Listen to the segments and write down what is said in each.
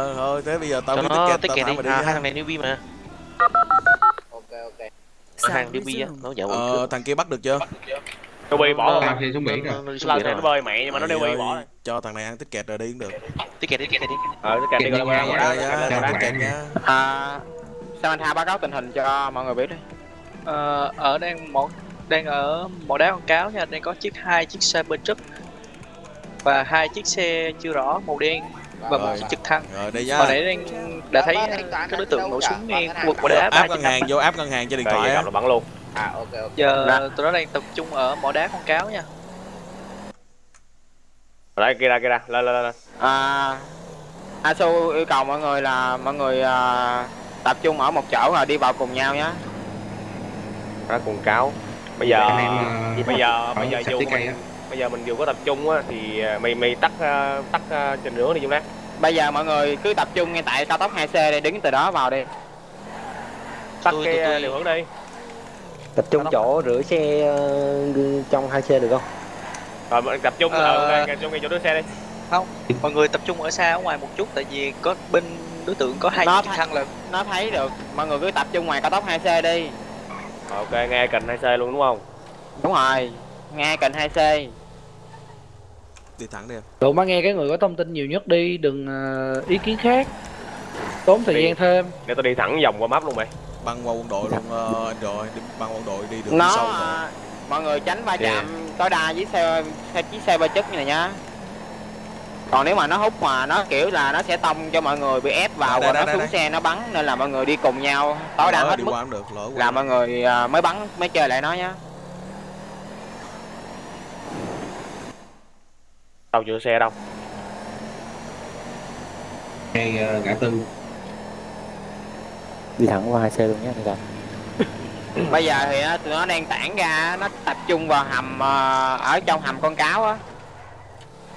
Ờ, thôi thế bây giờ tao cho biết nó ticket ticket tao đi. à, hai thằng này newbie mà. Ok ok. Hàng newbie á nó dạo ờ, thằng kia bắt được chưa? Bị bỏ Nó- rồi. Thì xuống biển rồi. thì rồi. nó bơi mẹ nhưng mà nó Mày bỏ rồi. cho thằng này ăn ticket rồi đi cũng được. Ticket đi ticket đi Ờ, cái cạnh đi Ticket coi đi là nha, nhá à, Samantha báo cáo tình hình cho mọi người biết đi? Ờ, ở đang một đang ở mỏ đá con cáo nha. Đang có chiếc hai chiếc xe bên trước và hai chiếc xe chưa rõ màu đen và một trực thăng. Rồi đây hồi nhá nãy đang đã thấy các đối tượng nổ súng ngay khu vực mỏ đá. Áp ngân hàng vô áp ngân hàng trên điện thoại gặp á. là bắn luôn. à ok ok. Giờ tụi nó đang tập trung ở mỏ đá con cáo nha. Đây, kia ra, kia ra. Lên, lên, lên, à, Asu yêu cầu mọi người là mọi người à, tập trung ở một chỗ rồi đi vào cùng nhau nhé Đó, cùng cáo. Bây giờ, Anh em, ờ, bây giờ, bây giờ sạch bây giờ mình dù có tập trung á thì à, mày mày tắt à, tắt à, trên nửa đi chúng ta. bây giờ mọi người cứ tập trung ngay tại cao tốc 2C đi đứng từ đó vào đi Tắt Tôi- cái tôi- tôi- điều hướng đi. tập trung chỗ rửa xe ờ, trong hai xe được không Rồi mình tập trung Ờ. ở tập trung ngay chỗ đứa xe đi. mọi người tập trung ở xa ở ngoài một chút tại vì có bên đối tượng có hai Nó chiếc thăng là nó thấy được mọi người cứ tập trung ngoài cao tốc 2C đi Rồi, Ok, nghe cạnh 2C luôn đúng không? đúng rồi ngay cạnh 2C đi thẳng đi em. Tụi má nghe cái người có thông tin nhiều nhất đi, đừng ờ, ý kiến khác. Tốn thời Đi. gian thêm. Để tôi đi thẳng vòng qua map luôn mày. băng qua quân đội luôn ờ, anh rồi đi băng quân đội đi đường nó sâu rồi à, mọi người tránh va Dạ. chạm tối đa với xe, xe chiếc xe ba chất như này nhá còn nếu mà nó hút mà nó kiểu là nó sẽ tông cho mọi người bị ép vào đây, nó đây, xuống đây. xe nó bắn nên là mọi người đi cùng nhau. Tối đa hết mức được là mọi người mới bắn mới chơi lại nó nhá Đâu chưa xe đâu. Ngay ờ, ngã tư. đi thẳng qua hai xe luôn nhé người ta bây giờ thì á, tụi nó đang tản ra nó tập trung vào hầm à, ở trong hầm con cáo á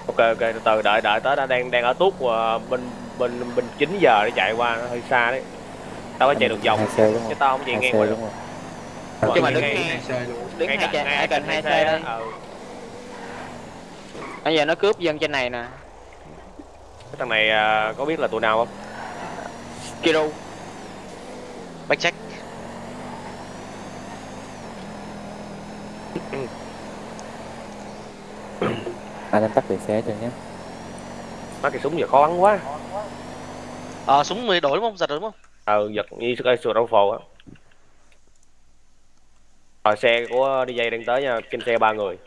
Ok ok từ từ đợi đợi tới đã đang đang ở tuốt và bên bên bên 9 giờ để chạy qua nó hơi xa đấy. Tao có chạy được vòng hai xe đúng chứ không tao không chạy hai ngang xe qua đúng không chứ mà Ngay- đứng ngay- Hai xe luôn. đứng ngay hai cạnh- ngay hai cạnh hai xe Ừ. bây giờ nó cướp dân trên này nè Cái thằng này à, có biết là tụi nào không? Kiru backcheck anh em tắt đèn xe cho nhé Má cái súng giờ khó bắn quá. ờ súng mười đổi đúng không giật rồi đúng không Ờ giật như cái sườn rau phồ á. Rồi xe của DJ đang tới nha, trên xe ba người.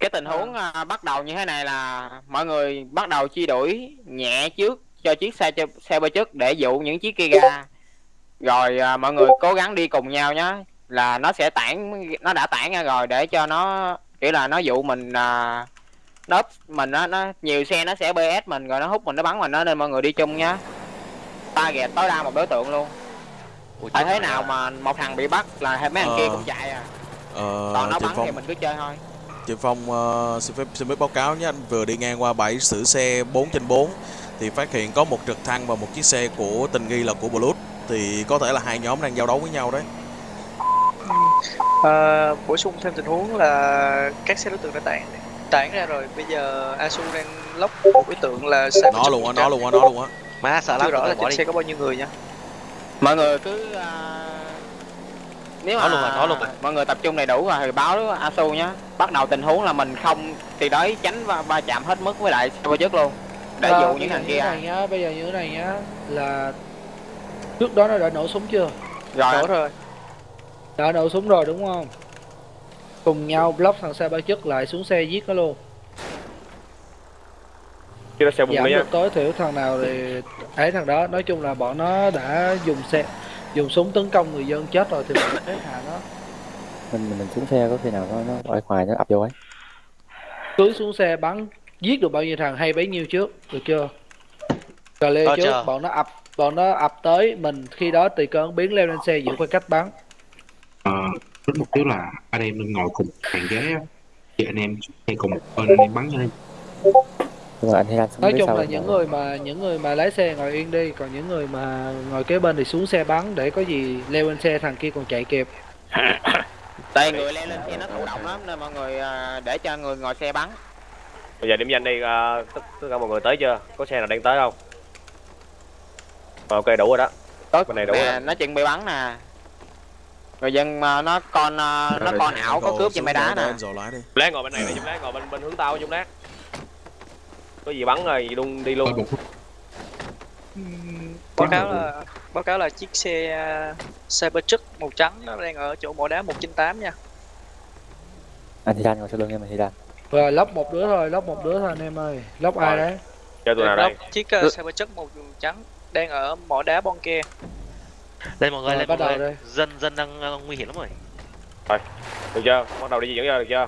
Cái tình huống à, bắt đầu như thế này là mọi người bắt đầu chi đuổi nhẹ trước cho chiếc xe cho xe ba chức để dụ những chiếc kia ra rồi à, mọi người cố gắng đi cùng nhau nhé là nó sẽ tản nó đã tản ra rồi để cho nó kiểu là nó dụ mình à, nó mình nó, nó nhiều xe nó sẽ bs mình rồi nó hút mình nó bắn mình nó nên mọi người đi chung nhá. Target tối đa một đối tượng luôn. Ui, tại thế nào mà một thằng bị bắt là mấy thằng kia Ờ. cũng chạy à. Ờ, còn nó bắn phong. thì mình cứ chơi thôi chị phong ờ, xin phép xin phép báo cáo nhé anh. Vừa đi ngang qua bãi xử xe 4 trên 4 thì phát hiện có một trực thăng và một chiếc xe của tình nghi là của Blues thì có thể là hai nhóm đang giao đấu với nhau đấy. Ờ, bổ sung thêm tình huống là các xe đối tượng đã tản tản ra rồi. Bây giờ Asu đang lóc một đối tượng là xe nó luôn á nó luôn á nó luôn á. Má sợ chưa lắm rõ là trên xe có bao nhiêu người nha. Mọi người cứ à, nếu Nói mà luôn rồi, nói luôn rồi. mọi người tập trung đầy đủ rồi thì báo asu nhá. Bắt đầu tình huống là mình không thì đấy tránh va, va chạm hết mức với lại xe trước luôn. Để Ờ, dụ những thằng kia. này nhá, bây giờ như thế này nhá Là trước đó nó đã nổ súng chưa? rồi. Rõ rồi. Đã nổ súng rồi đúng không? Cùng nhau block thằng xe ba chức lại xuống xe giết nó luôn. Chứ nó xe bùng Giảm được tối thiểu thằng nào thì ấy thằng đó Nói chung là bọn nó đã dùng xe dùng súng tấn công người dân chết rồi thì mình phải hạ nó. Mình mình xuống xe có khi nào nó nó ở ngoài nó ập vô ấy. Cưới xuống xe bắn giết được bao nhiêu thằng hay bấy nhiêu trước được chưa? Cà lê trước chưa? bọn nó ập bọn nó ập tới mình khi đó tùy cơ ứng biến leo lên xe giữ khoảng cách bắn. Ờ, với mục tiêu là anh em mình ngồi cùng hàng ghế á. Thì anh em hay cùng một bên anh em bắn cho nên nhưng mà anh xuống nói chung là những người mà những người mà lái xe ngồi yên đi còn những người mà ngồi kế bên thì xuống xe bắn để có gì leo lên xe thằng kia còn chạy kịp tại người leo lên xe nó thụ động lắm nên mọi người à, để cho người ngồi xe bắn Bây giờ điểm danh đi, à, tất, cả mọi người tới chưa? Có xe nào đang tới không? ok đủ rồi đó Có Bên này đủ rồi. nó chuẩn bị bắn nè. Người dân mà nó con ờ, nó con ảo có cướp trên máy đá nè. đi lát ngồi bên này này chúng lát ngồi bên bên hướng tao chúng lát có gì bắn rồi luôn đi luôn. Báo cáo là báo cáo là chiếc xe uh, Cybertruck màu trắng nó đang ở chỗ mỏ đá 198 nha. Anh thì đang ngồi sau lưng em anh thì đang rồi lóc một đứa thôi lóc một đứa thôi anh em ơi. Lóc ai Rồi. đấy? Cho tụi nào đây? Chiếc uh, Cybertruck màu trắng đang ở mỏ đá Bonke Lên mọi người, Rồi, lên bắt mọi đầu người. đây. Dân dân đang nguy hiểm lắm rồi. được chưa? Bắt đầu đi dẫn ra được chưa?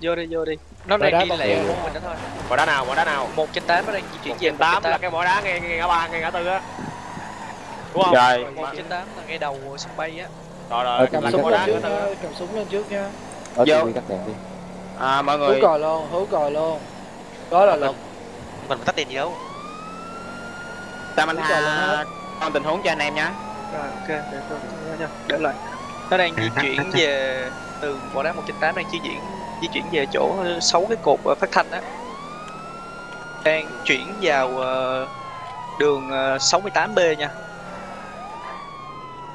Vô đi vô đi nó đang đi lẹ của mình đó thôi. Mỏ đá nào mỏ đá nào? Một trên tám nó đang di chuyển về tám. là cái mỏ đá ngay ngay ngã ba ngay ngã tư á. Đúng không? Rồi, một trên tám là ngay đầu sân bay á. Rồi Ờ, rồi cầm súng lên đá trước. nha cầm súng lên trước nha. Ở Vô. Cắt đèn đi. À, mọi hú người. còi luôn hú còi luôn. Đó là luật Còn tắt tiền gì đâu. ta mình Hú còi lên tha hết. con tình huống cho anh em nhé. rồi ok để tôi để, lại. Nó đang di chuyển về từ mỏ đá 198 đang di chuyển di chuyển về chỗ sáu cái cột ờ, phát thanh á. Đang chuyển vào ờ, đường ờ, 68B nha.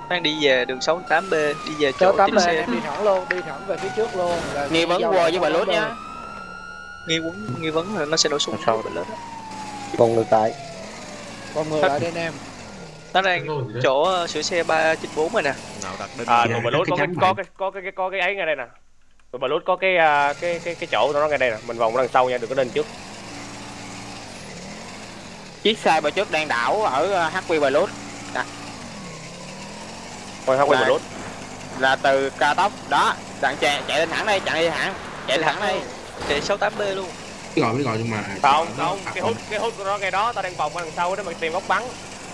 Đang đi về đường 68B đi về chỗ lên xe. đi thẳng luôn đi thẳng về phía trước luôn là Nghi vấn quơ với bà nhá. đề. nghi vấn nghi vấn là nó sẽ nổ súng. Sao? bên lớn còn ngược lại. Còn ngược lại đây anh em. Nó đang chỗ ờ, sửa xe 394 rồi nè. Nào đặt đến à tụi bà lút có cái có cái có cái ấy ngay đây nè tụi bà lút có cái à, cái cái cái chỗ nó ngay đây nè. Mình vòng đằng sau nha đừng có lên trước. Chiếc xe bờ trước đang đảo ở ờ, HQ bà lút thôi không quay bà lút là từ cao tốc. Đó, đặng chạy chạy lên thẳng đây, chạy đi thẳng, chạy thẳng đây. chạy 68B luôn. Gọi biết gọi nhưng mà không không cái hút cái hút của nó ngay đó. Tao đang vòng đằng sau để mà tìm góc bắn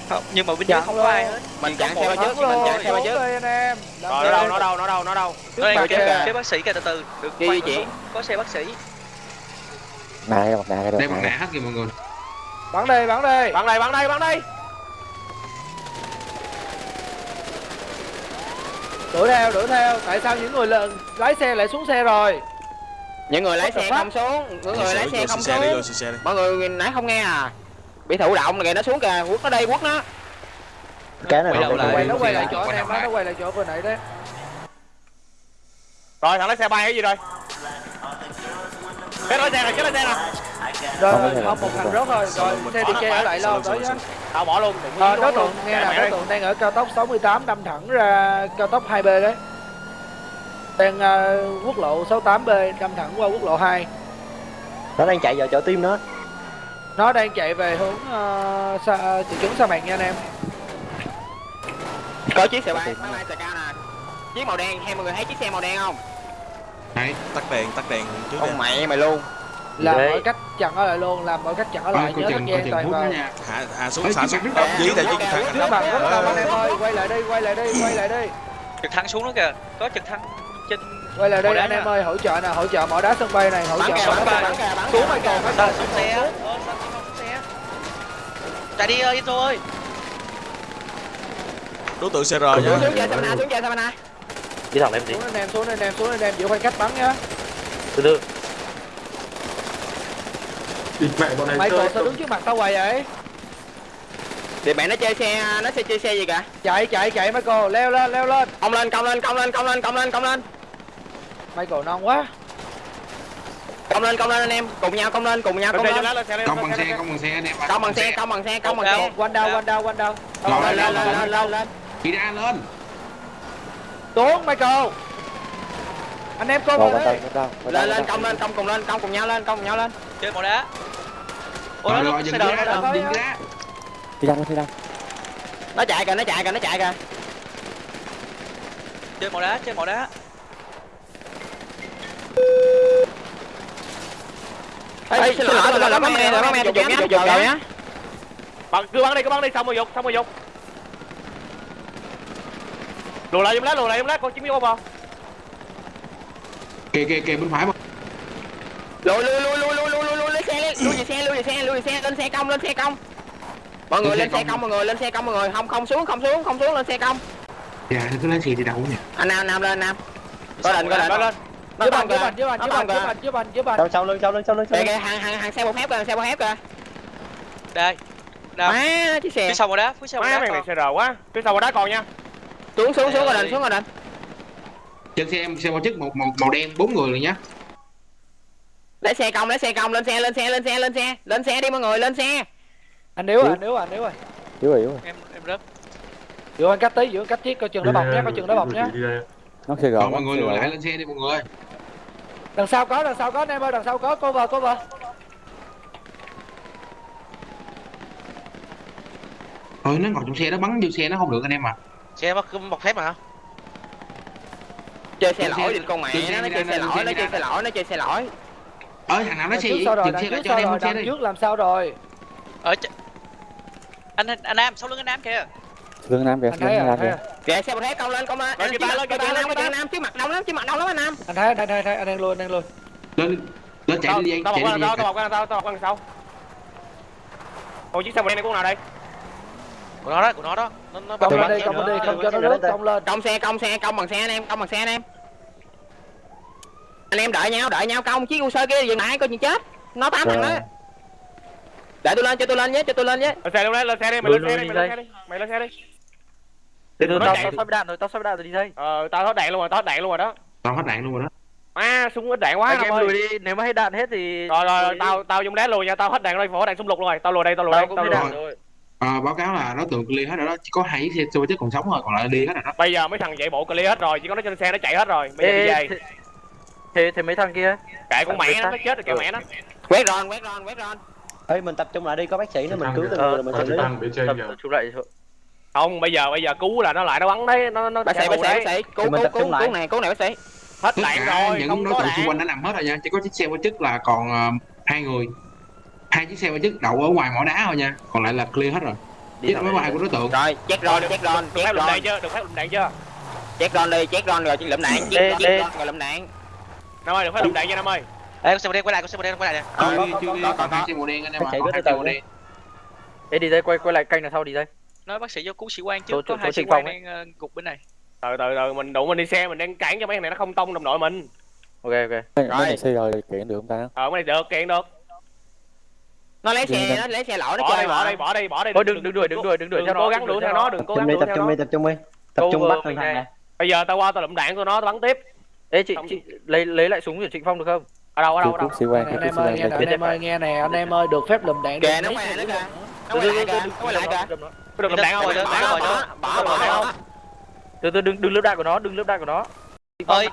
không nhưng mà bên dưới Chặn không có ai hết. Mình một bờ thằng trước, mình chặn xe bờ xuống trước. đây anh em Làm rồi đây. nó đâu nó đâu nó đâu nó đâu nó đang kìa. cái bác sĩ kìa từ từ. Được Đi khoan chị. có xe bác sĩ. Cái mặt nạ cái đây được bằng nè nã hết kìa mọi người. Bắn đây bắn đây bắn đây bắn đây bắn đây. Đuổi theo đuổi theo. Tại sao những người lợn lái xe lại xuống xe rồi? Những người lái xe không xuống, những người lái xe không xe đi vô xuống. xe đi. Mọi người nãy không nghe à? Bị thụ động kìa, nó xuống kìa, quất nó đây, quất nó. cái này Quay đầu lại. quay nó quay lại chỗ em nó quay lại chỗ vừa nãy đấy. Rồi thằng lái xe bay cái gì rồi? Cái lái xe này cái lái xe nè. Rồi Không một thằng rớt rồi. Rồi xe đi che ở lại lâu nhá. tao bỏ luôn đối luôn. tượng nghe là đối tượng đang ở cao tốc 68 đâm thẳng ra cao tốc 2B đấy. Đang ờ, quốc lộ 68B đâm thẳng qua quốc lộ 2 nó đang chạy vào chỗ tim nó nó đang chạy về hướng uh, sa, thị trấn sa mạc nha anh em. Có chiếc xe bay, máy bay cao nè. Chiếc màu đen, hai mọi người thấy chiếc xe màu đen không? đấy tắt đèn tắt đèn trước Ông mẹ mày luôn. làm mọi cách chặn ở lại luôn làm mọi cách chặn coi lại nhớ chừng dây toàn nó vào. hạ hạ xuống chiếc xuống. nước dí tại chiếc thằng trước mặt rất Ờ, đông anh em ơi quay lại đi quay lại đi quay lại đi trực thăng xuống đó kìa. Có trực thăng trên quay lại đây anh em ơi hỗ trợ nè hỗ trợ mỏ đá sân bay này hỗ Bắn trợ kìa, bắn đá kìa, sân bắn bay kìa, bắn xuống mày kìa. còn sao xuống xe ờ sao xuống xe chạy đi ơi Enzo ơi. Đối tượng CR Xuống nha. Xuống chạy Savannah, xuống chạy Savannah. chỉ thằng em gì xuống anh em xuống anh em xuống anh em giữ khoảng cách bắn nhá từ từ. Michael sao đứng trước mặt tao hoài vậy? Thì mẹ nó chơi xe, nó sẽ chơi xe gì cả? chạy chạy chạy Michael. Leo lên leo lên. Cong lên, cong lên, cong lên, cong lên, cong lên, cong lên. Michael non quá công lên công lên anh em. Cùng nhau công lên cùng nhau công lên. công bằng xe công bằng xe anh em công bằng xe công bằng xe công bằng xe. Quanh đâu quanh đâu quanh đâu? Lên lên lên lên. lên đi ra lên. Tuấn michael. Anh em cô lên lên lên công lên công cùng lên công cùng nhau lên công cùng nhau lên. Chơi bộ đá. Ôi nó xe đợi nó đợi. đi đâu đi đâu nó chạy kìa nó chạy kìa nó chạy kìa. Chơi màu đá chơi màu đá. Ê, xin lỗi, tôi là bắn mẹ, bắn mẹ, chụp nhá, chụp rồi nhá. bắn cứ bắn đi cứ bắn đi xong rồi dục xong rồi dục lùi lại giùm lát lùi lại giùm lát con chín mươi không kìa kìa kìa bên phải mà Lùi, lùi, lùi, lùi, lùi, lùi, lùi, lùi, lên xe, lên, lùi về xe, lùi về xe, lùi về xe, lên xe cong, lên xe cong. Mọi người Lên xe cong. cong, mọi người lên xe cong, mọi người, không, không xuống, không xuống, không xuống, lên xe cong. dạ cứ lấy xe đi đâu nhỉ Anh Nam, Nam lên, Nam. Có định, có định. lên dưới bàn dưới bàn dưới bàn dưới bàn dưới bàn dưới bàn dưới bàn sau lưng sau lưng sau lưng Kìa, kìa, hàng, hàng, hàng xe bọc thép kìa, xe bọc thép kìa. đây. Nam má chiếc xe. Phía sau một đá phía sau má đá mày này xe rờ quá. Phía sau đó còn nha. Xuống xuống xuống rồi định Ơi. xuống rồi định trên xe em xe bao chức một màu, màu đen bốn người rồi nhá. Lấy xe công lấy xe công lên xe lên xe lên xe lên xe. Lên xe đi mọi người lên xe. Anh níu à anh níu à anh níu à. Yếu rồi yếu rồi. Em em rớt. Giữa anh cách tí giữa anh cách chiếc coi chừng nó bọc nhé coi chừng nó bọc nhé nó gò còn mọi người lùi lại lên xe đi mọi người. Đằng sau có đằng sau có anh em ơi đằng sau có cô vào cô vào. Thôi nó ngồi trong xe nó bắn vô xe nó không được anh em à xe mất một phép mà chơi xe Lên lỗi đi con mẹ nó chơi xe lỗi nó chơi xe lỗi nó chơi xe lỗi. Ơi thằng nào nó xe rồi dừng xe lại cho anh em rồi xe đi. trước làm sao rồi? Ở anh anh Nam sau lưng anh Nam kìa lưng nam kìa anh lưng à nam anh kìa. à? Kìa xe một thế công lên công lên. Lên Trước kìa ta, lên kìa ta, nam lên kìa nam trước mặt đông lắm trước mặt đông lắm anh nam. Anh thấy anh thấy anh thấy anh đang anh đang lui lên lên chạy đi tao chạy đi tao bọc qua tao tao bọc qua sau. Ôi chiếc xe màu đen này của nào đây? Của nó đó của nó đó. Nó nó công lên đi công lên đi không cho nó rớt công lên. Công xe công xe công bằng xe anh em công bằng xe anh em. Anh em đợi nhau đợi nhau công chiếc u sơ kia dừng lại coi chừng chết. Nó tám thằng đó. Để tôi lên cho tôi lên với cho tôi lên với lên xe luôn đấy lên xe đi mày lên xe đi mày lên xe đi mày lên xe đi chạy. tao sắp đạn rồi tao sắp đạn rồi đi đây ờ tao hết đạn luôn rồi tao hết đạn luôn rồi đó. Tao hết đạn luôn rồi đó. À súng ít đạn quá anh em ơi. lùi đi nếu mà hết đạn hết thì rồi rồi, rồi tao tao dùng đá lùi nha tao hết đạn rồi phổ đạn súng lục luôn rồi tao lùi đây tao lùi tao đây cũng tao hết lùi rồi. À, báo cáo là đối tượng clear hết rồi đó chỉ có hai xe xô chứ còn sống rồi còn lại đi hết rồi đó. Bây giờ mấy thằng chạy bộ clear hết rồi chỉ có nó trên xe nó chạy hết rồi bây giờ đi Ê, về. thế thế mấy thằng kia? Kệ con mẹ nó nó chết rồi kệ mẹ nó. Quét ron quét ron quét ron ơi mình tập trung lại đi có bác sĩ nữa mình cứu từng Ờ, người là mình xử lý tập tập trung lại không bây giờ bây giờ cứu là nó lại nó bắn đấy nó nó bác sĩ bác sĩ bác sĩ. cứu cứu cứu lại. cứu này cứu này bác sĩ. Hết đạn cả rồi những không đối có tượng xung quanh đã nằm hết rồi nha chỉ có chiếc xe bao chức là còn ờ, hai người. Hai chiếc xe bao chức đậu ở ngoài mỏ đá thôi nha còn lại là clear hết rồi. Chết máy bay của đối tượng. Rồi check ron Rồi, check đừng ron ron đạn chưa? Đừng phép lụm đạn chưa? Check ron đi check ron rồi lụm đạn ê. ron rồi lụm đạn. Năm ơi đừng phép lụm đạn nha năm ơi? Ê, con xe màu đen quay lại con xe màu đen quay lại nè. Có, có, đi có, còn có. hai xe màu đen anh em ạ. xe màu đi. đen. Ê đi đây quay quay lại canh đằng sau đi đây nói bác sĩ vô cứu sĩ quan trước chỗ- có hai chỗ sĩ quan ấy. đang ờ, gục bên này từ từ từ mình đủ mình đi xe mình đang cản cho mấy thằng này nó không tông đồng đội mình ok ok mấy này xe rồi kiện được không ta ờ cái này được kiện được nó lấy xe nó lấy xe lỗi nó bỏ chơi đây bỏ đây bỏ đây bỏ đây thôi đừng đừng đuổi đừng đuổi đừng đuổi đừng theo nó cố gắng đuổi theo nó đừng cố gắng trung đi đuổi tập theo trung nó đi tập trung đi tập trung bắt thằng này. bây giờ tao qua tao lụm đạn của nó tao bắn tiếp ê chị chị lấy lấy lại súng của trịnh phong được không ở đâu ở đâu ở đâu sĩ quan anh em ơi nghe nè anh em ơi nghe nè anh em ơi được phép lùm đạn kìa nó mấy nữa nữa. kìa nó quay lại kìa nó quay lại kìa được lụm đạn không Đừng, đừng, bỏ bỏ bỏ bỏ từ từ đừng đừng lớp đạn của nó đừng lớp đạn của nó. Ơi.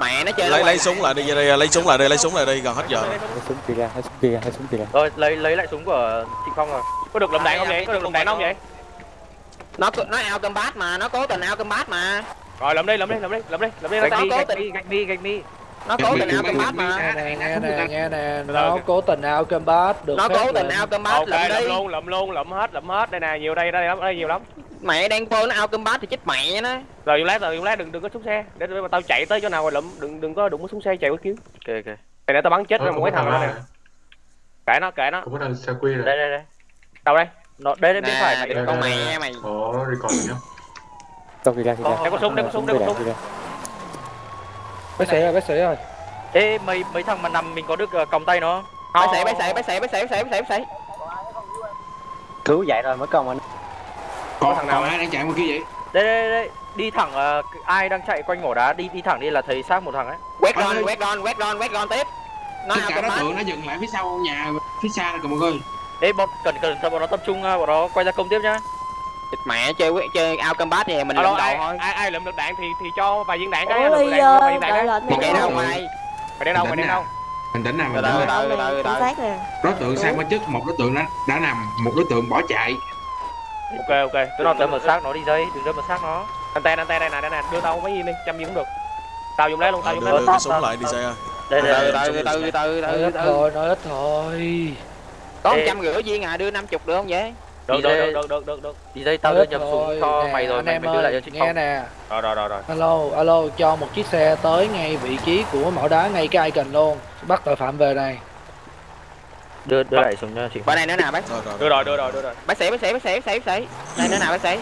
mẹ. Nó chơi lấy lấy súng lại đi ra đây lấy súng lại đi lấy súng lại đi gần hết giờ. Rồi. hai súng kia ra hai súng kia ra hai súng kia ra rồi lấy lấy lại súng của trịnh phong rồi. Có được lụm đạn không vậy có được lụm đạn không vậy nó nó ao combat mà nó cố tình ao combat mà. Rồi lụm đi lụm đi lụm đi lụm đi lụm đi nó cố tình- gạch mi gạch mi nó cố tình ao combat mà. Nghe nè nghe nè nghe nè. Từ nó cố tình ao combat được nó cố tình ao combat ok lụm lụm đi. luôn lụm luôn lụm hết lụm hết. Đây nè nhiều đây đây lắm đây nhiều lắm. Mẹ đang phơ nó ao combat thì chết mẹ nó. Rồi dùng lát rồi dùng lát đừng đừng có xuống xe. Để, để mà tao chạy tới chỗ nào rồi lụm đừng đừng có đụng có xuống xe chạy qua cứu ok ok. Này để tao bắn chết rồi một mấy thằng đó nè. kệ nó kệ nó. Có một thằng xe quy này. đây đây đây. Đâu đây? Nó đây đây bên phải mày đừng con mẹ mày. Có record nhá. tao kia ra kia ra có súng, đây có súng, đây có súng. Bác sĩ ơi bác sĩ ơi. Ê mấy mấy thằng mà nằm mình có được ờ, còng tay nó. Bác sĩ bác sĩ bác sĩ bác sĩ bác sĩ bác sĩ bác sĩ. Cứu dậy rồi mới công anh còn thằng thằng nào ai đang chạy ngoài kia vậy? Đây đây đây đi thẳng ờ, ai đang chạy quanh mỏ đá đi đi thẳng đi là thấy xác một thằng ấy. Quét ron quét ron quét ron quét ron tiếp. Nó tất cả đối tượng nó dừng lại phía sau nhà phía xa rồi mọi người ê bọn cần cần bọn nó tập trung ờ, bọn nó quay ra công tiếp nhá Thịt mẹ chơi quét chơi ao combat thì mình lụm đầu ai, thôi. ai ai lụm được đạn thì thì cho vài viên đạn cái được đạn cho vài viên đạn cái. thì chạy đâu ngoài mày? đang đâu mày đang đâu? bình tĩnh nào từ, tĩnh nào? nè đối tượng sang bên chức một đối tượng đã, đã nằm một đối tượng bỏ chạy? Ok ok. Đừng nói đâm vào xác nó đi dây đừng đâm vào xác nó. Anten anten đây nè đây nè. Đưa tao mấy viên đi trăm viên cũng được. Tao dùng lấy luôn tao dùng lấy luôn. súng lại đi xe ơi. Đây đây, đây. từ ít từ thôi nói ít thôi có trăm rưỡi viên à đưa năm chục được không vậy được Đi được đây. được được được được đi dây tao đưa nhầm súng cho Nè, mày rồi anh mày em mày đưa lại cho trịnh nghe nè rồi rồi rồi rồi alo alo cho một chiếc xe tới ngay vị trí của mỏ đá ngay cái icon luôn bắt tội phạm về này đưa đưa lại súng cho phong bên này nữa nè bác rồi rồi đưa rồi đưa rồi đưa rồi bác sĩ bác sĩ bác sĩ bác sĩ bác sĩ đây nữa nè bác sĩ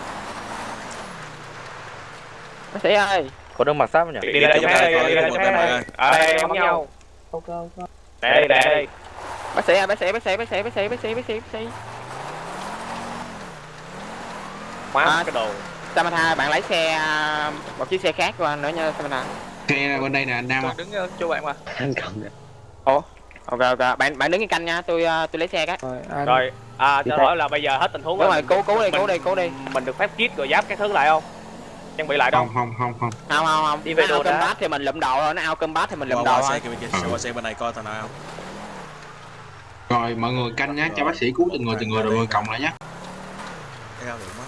bác sĩ ơi có đường mặc giáp không nhỉ đi đây cho đây, đây đi đây, đây cho đây, đây đây. đây bấm nhau ok ok đây đây đây bác sĩ ơi bác sĩ bác sĩ bác sĩ bác sĩ bác sĩ bác sĩ bác sĩ khóa À. cái đồ. Samantha bạn lấy xe à, một chiếc xe khác qua nữa nha Samantha xe bên đây nè anh Nam Tôi đứng ở chỗ bạn mà. Anh cầm nè. ok ok. Bạn bạn đứng cái canh nha tôi à, tôi lấy xe cái. Rồi anh rồi à cho hỏi là bây giờ hết tình huống đúng rồi cứu cứu đi cứu đi cứu đi. mình được phép kit rồi giáp cái thứ lại không? Trang bị lại đâu? Không không không không. Không không không. Đi về đồ combat thì mình lụm đồ thôi nó ao combat thì mình lụm qua thôi xe xe bên này coi thằng nào. Không rồi mọi người canh nhá cho bác sĩ cứu từng người từng người rồi. mọi người cộng lại nhá Thấy không, được quá.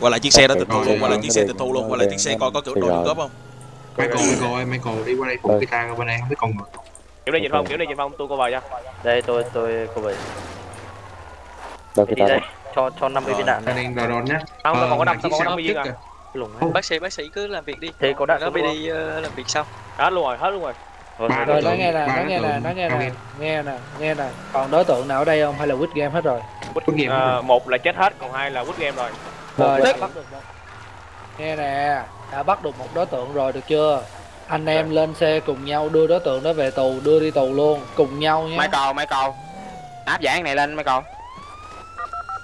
Qua lại chiếc xe đó tịch thu luôn qua lại chiếc xe tịch thu luôn qua lại chiếc xe coi có kiểu đồ Rồi. cướp không? Michael Michael ơi Michael đi qua đây phụ Rồi. guitar bên đây không biết con người. Kiểu đi dịch phong kiểu đi dịch phong tôi cô vào cho. Đây tôi tôi cô bảy Đâu đi cái đây ta cho cho 50 viên đạn. anh em đòi đòn nhá. Không tôi còn có Ờ, năm tôi còn có năm mươi viên à. kìa. lủng Ô, bác sĩ bác sĩ cứ làm việc đi. Thế có đạn nó đi ờ, làm việc sau. Hết luôn rồi hết luôn rồi. Rồi, rồi đối nói tượng, nghe nè nói đối nghe nè nói nghe nè nghe nè nghe nè còn đối tượng nào ở đây không? Hay là quýt game hết rồi? Quýt game à, một là chết hết còn hai là quýt game rồi rồi đã bắt được một nghe nè đã bắt được một đối tượng rồi được chưa? Anh em lên xe cùng nhau đưa đối tượng đó về tù đưa đi tù luôn cùng nhau nhé. Michael Michael. Áp giải này lên Michael.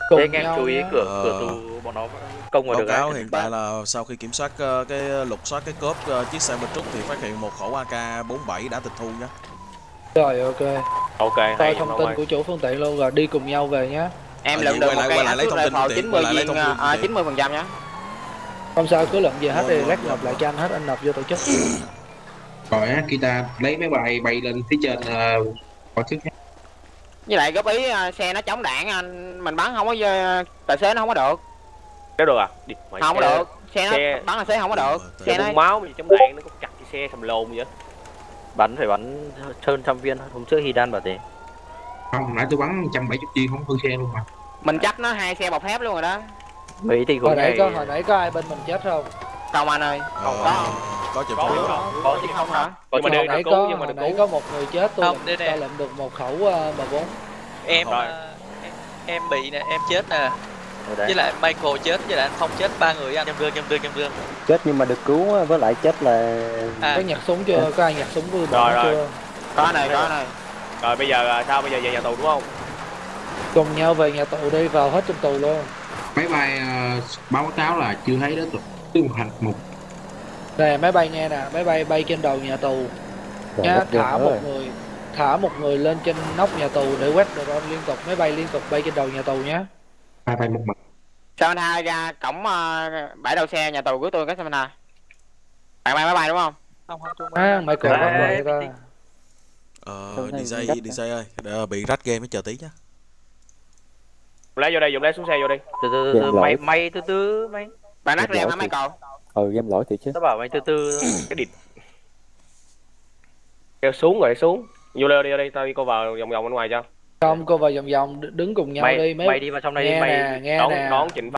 Cùng thế anh em chú ý nhé. cửa Ờ. cửa tù bọn nó công vào báo được cáo hiện tại là sau khi kiểm soát ờ, cái lục soát cái cốp ờ, chiếc xe bên trúc thì phát hiện một khẩu AK 47 đã tịch thu nhé rồi ok. Ok coi thông tin của chủ phương tiện luôn rồi đi cùng nhau về nhé em Ờ, lượm được một cây lại lấy thông tin tiện, 90 quay lại lấy viên thông tin phương à, tiện. 90 phần trăm nhá. Không sao cứ lượm về hết thì Vâng, lát nộp lại cho anh hết anh nộp vô tổ chức. Rồi á guitar lấy máy bay bay lên phía trên uh, tổ chức với lại góp ý à, xe nó chống đạn anh mình bắn không có tài xế nó không có được. Nếu được à? Đi mày không có xe- được. Xe nó xe- bắn tài xế không có được. Ờ, xe xe nó bung máu gì trong đạn nó có chặt cái xe thầm lồn vậy. Bắn phải bắn hơn trăm viên hôm trước Hidan bảo thế không nãy tôi bắn 170 viên không hư xe luôn mà. Mình chắc nó hai xe bọc thép luôn rồi đó. Mấy tình hồi nãy có hồi nãy có ai bên mình chết không? Không anh ơi. Ờ, có. có chụp có phim. có có chứ không hả? Nhưng có mà nãy cứu có nhưng mà được nãy cứu. có một người chết tôi Không, nè. tôi lượm được một khẩu uh, M4 em Rồi. ờ, em, em bị nè em chết nè. Với lại Michael chết với lại anh Phong chết ba người anh. Nhâm rương nhâm rương nhâm rương chết nhưng mà được cứu với lại chết là à. Có nhặt súng chưa? Có ai nhặt súng vui Rồi, rồi. chưa? Có này có này rồi bây giờ à, sao bây giờ về nhà tù đúng không cùng nhau về nhà tù đi vào hết trong tù luôn máy bay ờ, báo cáo là chưa thấy đối tượng tương hành một nè máy bay nghe nè máy bay bay trên đầu nhà tù Rồi, nhá thả một rồi. người thả một người lên trên nóc nhà tù để quét drone liên tục máy bay liên tục bay trên đầu nhà tù nhé bay bay một mặt Samantha ra cổng ờ, bãi đậu xe nhà tù của tôi cái Samantha bạn bay máy bay đúng không không không tôi à, Michael Đấy, bắt vậy bình ta. Ờ, này DJ, gắt DJ ơi, ờ, bị rách game mới chờ tí. Dùng lấy vô đây dùng lấy xuống xe vô đi. Từ từ từ Game mày mày từ từ mày. Bạn nát lỗi hả thì- Michael? Ừ game lỗi thì chứ. Tao bảo mày từ từ cái địt kêu xuống rồi xuống. Vô đây đi vô đây tao đi cô vào vòng vòng bên ngoài cho. Không cô vào vòng vòng đứng cùng nhau mày đi mấy mày đi vào trong đây đi nghe mày nè nghe đón nè. đón chỉnh